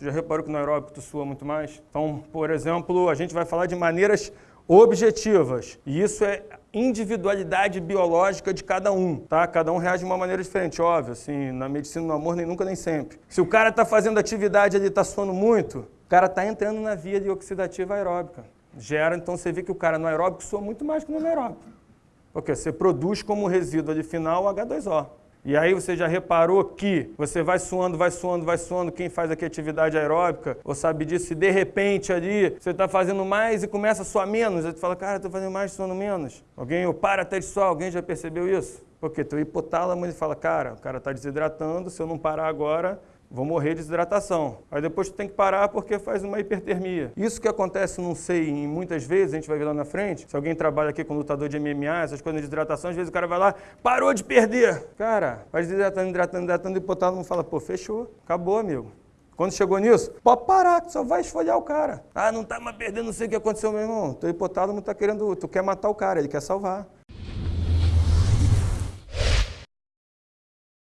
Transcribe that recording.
Tu já reparou que no aeróbico tu sua muito mais? Então, por exemplo, a gente vai falar de maneiras objetivas. E isso é individualidade biológica de cada um, tá? Cada um reage de uma maneira diferente, óbvio, assim, na medicina no amor nem nunca nem sempre. Se o cara está fazendo atividade ele está suando muito, o cara está entrando na via de oxidativa aeróbica. Gera, então você vê que o cara no aeróbico sua muito mais que no anaeróbico. Porque você produz como resíduo ali final o H2O. E aí você já reparou que você vai suando, vai suando, vai suando, quem faz aqui atividade aeróbica, ou sabe disso, e de repente ali você está fazendo mais e começa a suar menos, aí tu fala, cara, estou fazendo mais suando menos. Alguém, ou para até de suar, alguém já percebeu isso? Porque teu hipotálamo ele fala, cara, o cara está desidratando, se eu não parar agora, vou morrer de desidratação. Aí depois tu tem que parar porque faz uma hipertermia. Isso que acontece, não sei, em muitas vezes, a gente vai ver lá na frente, se alguém trabalha aqui com lutador de MMA, essas coisas de desidratação, às vezes o cara vai lá, parou de perder. Cara, vai desidratando, hidratando, hidratando, e o hipotálamo fala, pô, fechou, acabou, amigo. Quando chegou nisso, pode parar, que só vai esfolhar o cara. Ah, não tá mais perdendo, não sei o que aconteceu, meu irmão. Teu hipotálamo tá querendo, tu quer matar o cara, ele quer salvar.